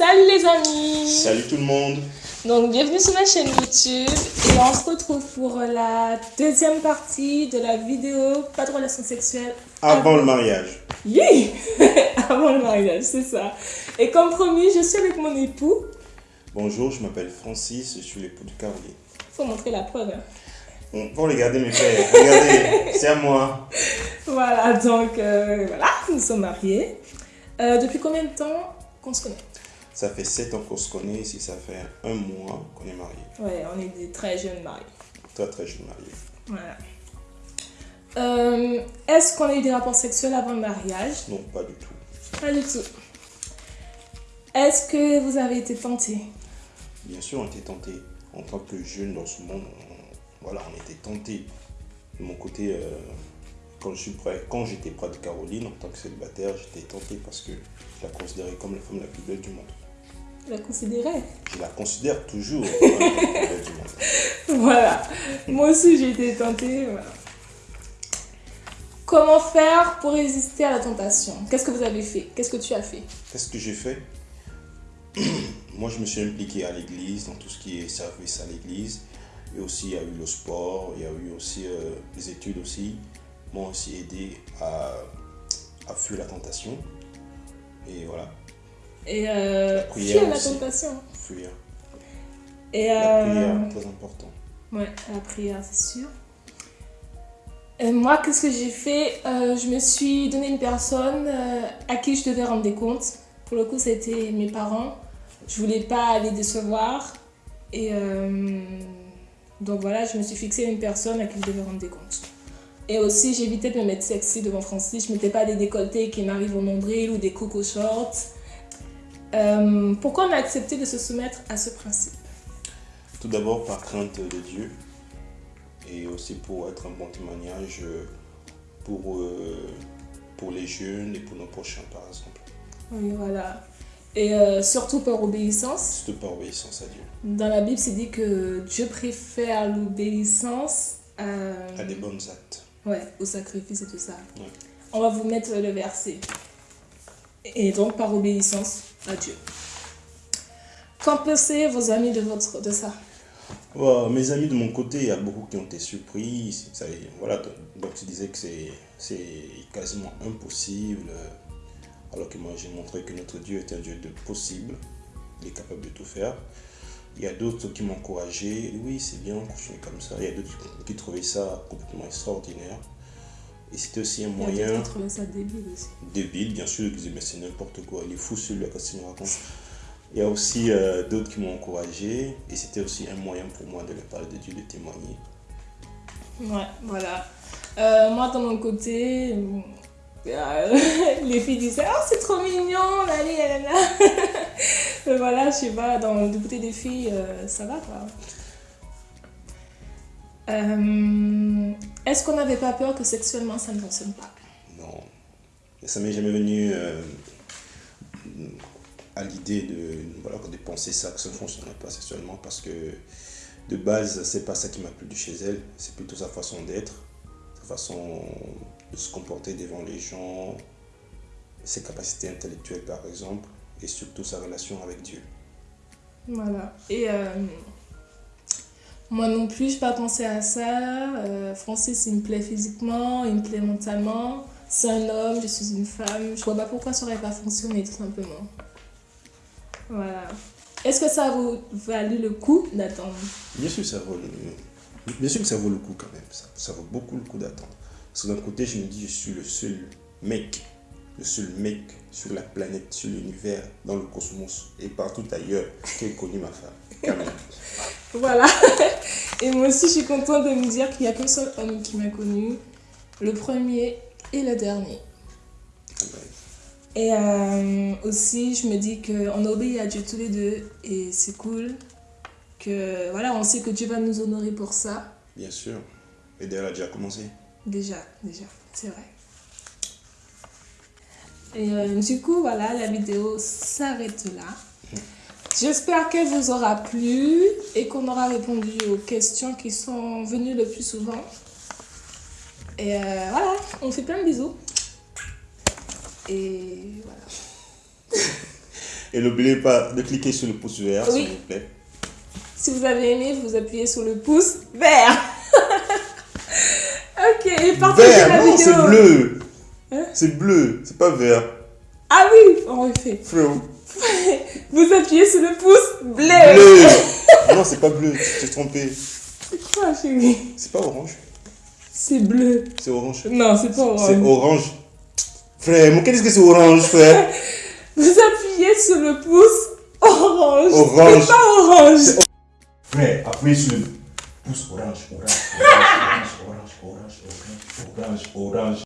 les amis Salut tout le monde Donc bienvenue sur ma chaîne YouTube et on se retrouve pour la deuxième partie de la vidéo Pas de relation sexuelle avant, le mariage. Oui Avant le mariage, c'est ça. Et comme promis, je suis avec mon époux. Bonjour, je m'appelle Francis, je suis l'époux de Caroline. Faut montrer la preuve. Hein. Bon, faut regarder mes pères, regardez, c'est à moi. Voilà, donc euh, voilà, nous sommes mariés. Euh, depuis combien de temps qu'on se connaît? Ça fait 7 ans qu'on se connaît, ici ça fait un mois qu'on est mariés. Ouais, on est des très jeunes mariés. Très très jeunes mariés. Voilà. Euh, Est-ce qu'on a eu des rapports sexuels avant le mariage? Non, pas du tout. Pas du tout. Est-ce que vous avez été tenté Bien sûr, on était tenté. En tant que jeune dans ce monde, on, voilà, on était tenté. De mon côté, euh, quand je prêt, quand j'étais près de Caroline en tant que célibataire, j'étais tenté parce que je la considérais comme la femme la plus belle du monde. La considérais Je la considère toujours. Voilà. Moi aussi, j'ai été tentée. Voilà. Comment faire pour résister à la tentation? Qu'est-ce que vous avez fait? Qu'est-ce que tu as fait? Qu'est-ce que j'ai fait? Moi, je me suis impliqué à l'église, dans tout ce qui est service à l'église. Et aussi, il y a eu le sport, il y a eu aussi euh, les études aussi. M'ont aussi aidé à, à fuir la tentation. Et voilà. Et euh, fuir la tentation. Fuir. Et La euh, prière, très important. Ouais, la prière, c'est sûr. Et moi, qu'est-ce que j'ai fait? Euh, Je me suis donné une personne euh, à qui je devais rendre des comptes. Pour le coup, c'était mes parents. Je voulais pas les décevoir. Et euh, donc voilà, je me suis fixé une personne à qui je devais rendre des comptes. Et aussi, j'évitais de me mettre sexy devant Francis. Je mettais pas des décolletés qui m'arrivent au nombril ou des coco shorts. Euh, pourquoi on a accepté de se soumettre à ce principe? Tout d'abord par crainte de Dieu. Et aussi pour être un bon témoignage euh, pour, euh, pour les jeunes et pour nos prochains, par exemple. Oui, voilà. Et euh, surtout par obéissance. Surtout par obéissance à Dieu. Dans la Bible, c'est dit que Dieu préfère l'obéissance à... À des bonnes actes. ouais, au sacrifice et tout ça. Ouais. On va vous mettre le verset. Et donc par obéissance à Dieu. Qu'en pensez vos amis de, ça? Mes amis de mon côté, il y a beaucoup qui ont été surpris. Voilà, donc tu disais que c'est quasiment impossible. Alors que moi j'ai montré que notre Dieu est un Dieu de possible. Il est capable de tout faire. Il y a d'autres qui m'ont encouragé. Oui, c'est bien, continue comme ça. Il y a d'autres qui trouvaient ça complètement extraordinaire. Et c'était aussi un Il moyen qui trouvaient ça débile aussi. débile, bien sûr, ils disaient mais c'est n'importe quoi, il est fou celui-là, qu'est-ce qu'il nous raconte Il y a aussi euh, d'autres qui m'ont encouragé et c'était aussi un moyen pour moi de leur parler de Dieu, de témoigner. Ouais, voilà. Euh, moi, de mon côté, euh, les filles disaient Oh, c'est trop mignon, allez, là, là, là. Mais voilà, je sais pas, dans le côté des filles, euh, ça va quoi. Euh, Est-ce qu'on n'avait pas peur que sexuellement ça ne fonctionne pas? Non, ça m'est jamais venu euh, à l'idée de, voilà, de penser ça, que ça ne fonctionnait pas sexuellement parce que de base, c'est pas ça qui m'a plu de chez elle, c'est plutôt sa façon d'être, sa façon de se comporter devant les gens, ses capacités intellectuelles par exemple, et surtout sa relation avec Dieu. Voilà. Et euh, moi non plus, je n'ai pas pensé à ça. Euh, Francis, il me plaît physiquement, il me plaît mentalement. C'est un homme, je suis une femme. Je vois pas pourquoi ça n'aurait pas fonctionné, tout simplement. Voilà. Est-ce que ça a vaut- valu le coup d'attendre? Bien sûr, ça vaut bien sûr que ça vaut le coup quand même, ça, vaut beaucoup le coup d'attendre. Parce que d'un côté, je me dis, je suis le seul mec, le seul mec sur la planète, sur l'univers, dans le cosmos et partout ailleurs qui ait connu ma femme. Voilà. Et moi aussi, je suis contente de me dire qu'il n'y a qu'un seul homme qui m'a connue. Le premier et le dernier. Et euh, aussi, je me dis qu'on obéit à Dieu tous les deux et c'est cool. Que voilà, on sait que Dieu va nous honorer pour ça. Bien sûr. Et d'ailleurs, elle a déjà commencé. Déjà, déjà, c'est vrai. Et euh, du coup, voilà, la vidéo s'arrête là. J'espère qu'elle vous aura plu et qu'on aura répondu aux questions qui sont venues le plus souvent. Et euh, voilà, on fait plein de bisous. Et voilà. Et n'oubliez pas de cliquer sur le pouce vert, Oui. s'il vous plaît. Si vous avez aimé, vous appuyez sur le pouce vert. ok, et partagez Vert, la non, vidéo. c'est bleu. Hein? C'est bleu, c'est pas vert. Ah oui, on refait. Frérot. Vous appuyez sur le pouce bleu. Non, c'est pas bleu, tu t'es trompé. C'est quoi, chérie? C'est pas orange. C'est bleu. C'est orange. Non, c'est pas orange. C'est orange. Frère, mais qu'est-ce que c'est orange, frère? Vous appuyez sur le pouce orange. Orange. C'est pas orange. Frère, appuyez sur le pouce orange, orange, orange, orange, orange, orange, orange, orange. orange.